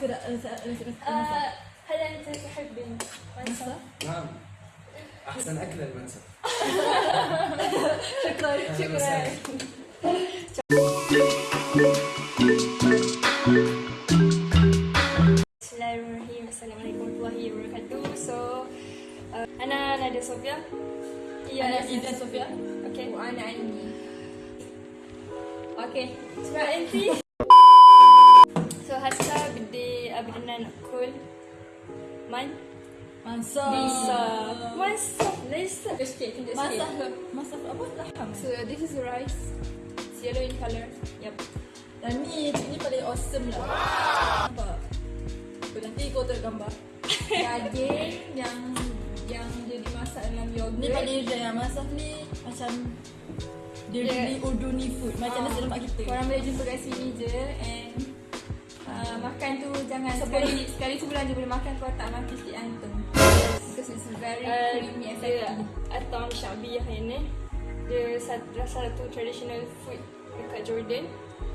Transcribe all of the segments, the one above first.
شكرا. هل انت تحب المنسف؟ نعم. أحسن أكل المنسف. شكرا شكرا. صوفيا؟ أنا إذا صوفيا؟ أوكي وأنا عندي أوكي اسمع أنتِ bidi abidanan kul. Man. Masak Lisa. Masak. Lisa. Masak Masak apa? Laham So, this is rice. It's yellow in color. Yup. Dan ni ni paling awesome lah Nampak So, Nanti kau tengok gambar Daging yang yang dia dimasak dalam yogurt Ni paling rare Masak ni macam Dia Yeah. really urduni food Macam nasi lemak kita Korang boleh jumpa kat sini je and makan tu jangan sekali sekali sebulan je boleh makan kalau tak mati sikit antum. Because it's very Uh, creamy and ya. fatty. Atau Syabiyah ini Dia sat- salah satu traditional food dekat Jordan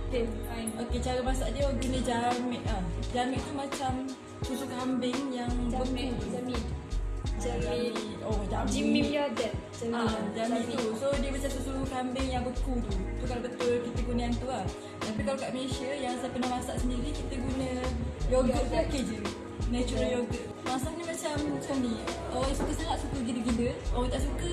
Okay, fine. Okay, cara masak dia guna jamik ah. Jamik tu macam susu kambing yang Jamit, beku. jamit. Jamit Oh, jamik. Jimmy Yadat Ah, jamik tu. So dia macam susu kambing yang beku tu. Tu kalau betul kita guna yang tu lah. Tapi kalau kat Malaysia yang saya pernah masak sendiri kita guna yogurt package je. Natural yogurt. Masak ni macam macam ni. Orang yang suka sangat suka gila-gila. Orang tak suka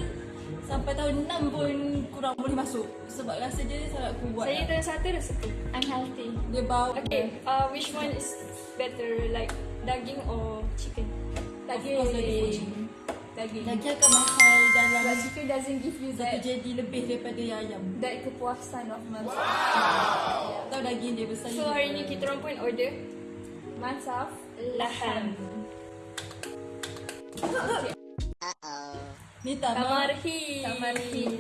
sampai tahun 6 pun kurang boleh masuk. Sebab rasa dia sangat kuat. Saya dan satu dah suka Unhealthy. Dia bau. Okay, uh, which one is better like daging or chicken? Of course daging. Daging. Daging akan mahal dalam But chicken doesn't give you that jadi lebih daripada ayam. that kepuasan of masak. Tahu daging dia besar. So hari ni kita orang pun order Mansaf laham. Ni tamar. Tamarhin. Tamarhin.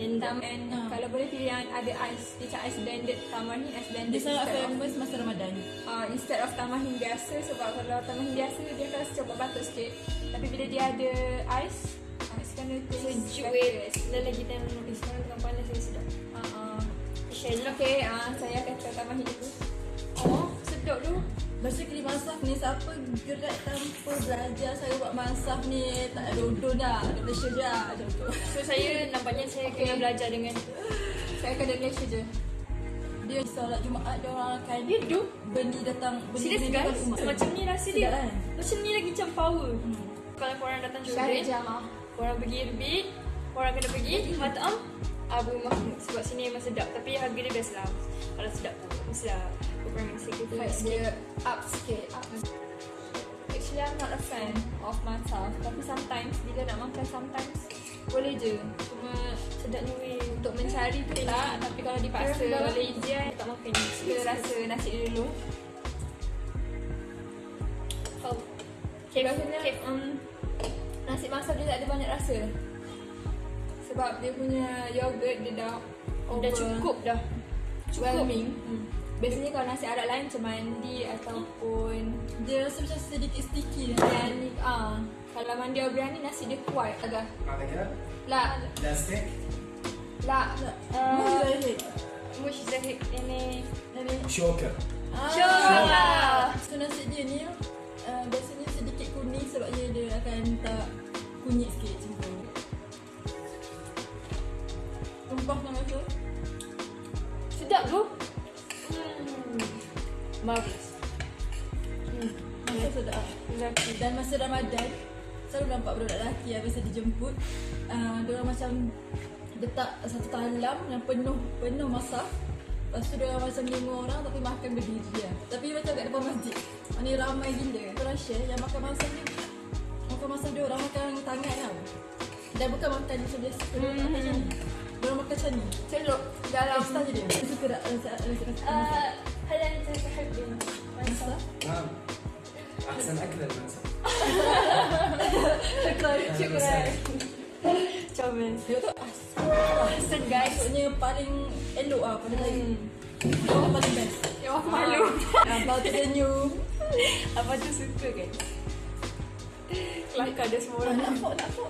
And Tam and Ah. kalau boleh pilih yang ada ais, dia macam ais blended, tamarhin ais blended. Dia sangat famous masa Ramadan. uh, instead of tamahin biasa sebab kalau tamahin biasa dia akan cepat batuk sikit tapi bila dia ada ais uh, it's gonna taste sejuk weh. Dan lagi time eh, sekarang tengah panas saya sedap. uh, uh. Inshallah. okay uh, saya akan try tamahin dulu oh sedap tu Masa kali masak ni siapa gerak tanpa belajar saya buat masak ni tak ada udun dah. Ada Malaysia je lah macam tu. So saya nampaknya saya kena belajar dengan saya akan dari Malaysia je Dia solat Jumaat dia orang akan You do? beli datang beli Serius guys? rumah. Macam ni rasa Sedap dia kan? Macam ni lagi macam power Kalau korang datang Jordan Syarjah mah Korang pergi Erbit Korang kena pergi Matam Abu Mahmud. Sebab sini memang sedap Tapi harga dia best lah. Kalau sedap pun Mestilah Korang kena sacrifice sikit dia up sikit. Up. Actually I'm not a fan of masak. Tapi sometimes bila nak makan sometimes Boleh je. Cuma Sedapnya weh. Untuk mencari tu tak. Tapi kalau dipaksa lah. oleh Izian Tak makan. Kita rasa nasi dia dulu Sebab um, nasi masak dia tak ada banyak rasa. Sebab dia punya yogurt dia dah over Dah cukup dah. Cukup. well, hmm. Biasanya kalau nasi arak lain macam mandi ataupun Dia rasa macam sedikit sticky. Lah yeah. Dan uh, kalau mandi or biryani nasi dia kuat agak. Lak Lak Lak Lak Lak Lak Lak Lak ini. Lak Lak Marvelous Hmm. Masa sedap. Lelaki Dan masa Ramadan Selalu nampak budak lelaki yang biasa dijemput uh, Diorang macam letak satu talam yang penuh penuh masak Lepas tu diorang macam lima orang tapi makan berdiri lah Tapi macam kat depan masjid Ni ramai gila Diorang share yang makan masak ni Makan masak diorang makan tangan tau Dan bukan makan macam biasa Diorang makan macam ni Diorang makan macam ni celup dalam Extra je dia Suka tak uh, هل أنت تحب المنسف؟ Masak نعم احسن اكله المنسف Syukur أهلاً وسهلاً. Comel Dia tu asal Hasan guys Maksudnya paling elok lah pada saya Yang paling best Yang aku malu Ah, Bau tersenyum Apa tu suka kan? Kelakar dia semua Ah, orang Nak fok, nak fok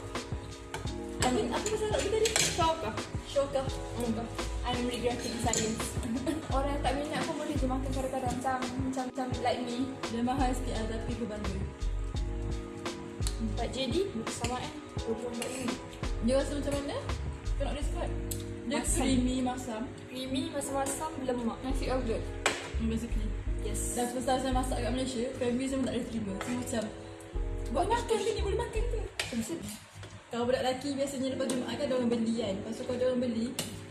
Apa, apa pasal nak tadi? Shock ah Syokah Hmm. I'm regretting science. Orang yang tak minat pun boleh je makan kadang-kadang macam macam macam like me. Dia mahal sikit lah tapi bantu. Pak JD sama eh. Dua empat ini. Dia rasa macam mana? Kau nak describe? Dia Masam. creamy masam. Creamy masam-masam lemak. Nasi yogurt. Hmm, Basically. Yes. Dan time saya masak kat Malaysia, family pun tak boleh terima. Semua macam, boleh makan ke ni? Boleh makan ke? Kalau budak lelaki biasanya lepas Jumaat kan orang beli kan. Lepas tu kalau dia orang beli,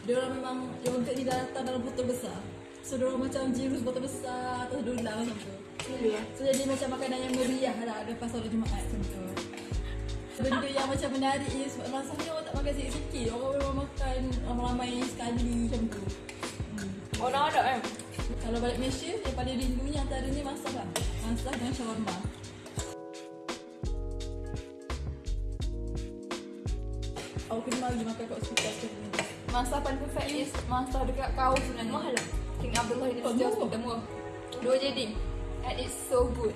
dia orang memang yogurt ni dah datang dalam botol besar. So dia orang macam jirus botol besar atau dolar macam tu. Ya. So jadi macam makanan yang meriah lah lepas solat Jumaat macam tu. Benda yang macam menarik ni sebab rasanya orang tak makan sikit-sikit. Orang memang makan ramai-ramai sekali macam tu. Hmm. Orang ada kan? Kalau balik Malaysia, yang paling rindunya antaranya masak lah. Masak dengan shawarma. Aku kena lagi makan kat hospital sekali ni. Masa paling perfect is masa dekat kau sebenarnya. Mahal lah. King Abdullah University murah. Hospital murah. Dua jadi. And it's so good.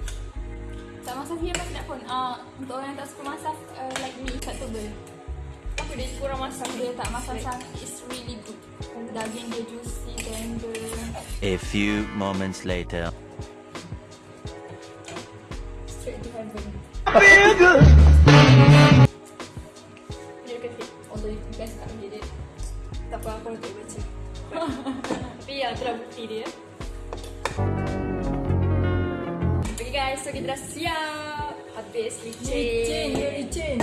Tak masak dia nak pun. Uh, untuk orang yang tak suka masak uh, like me, acceptable. Apa dia kurang masak Dia tak masak sangat. It's really good. Daging dia juicy, tender. A few moments later. Straight to heaven. Apa aku tak baca. Tapi ya itulah bukti dia. Okay guys, so kita dah siap. Habis Licin, licin. dia licin.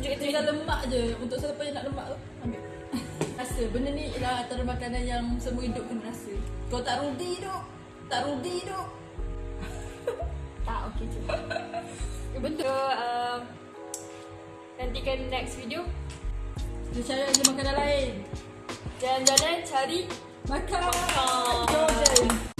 Tunjuk kita Tinggal lemak je. Untuk siapa yang nak lemak tu, ambil. Rasa, benda ni ialah antara makanan yang semua hidup kena rasa. Kau tak rudi duk. Tak rudi duk. Tak, okay je. Betul. Um, nantikan next video. Dia cari lagi makanan lain. Jalan-jalan cari Makan. Makan. Jordan.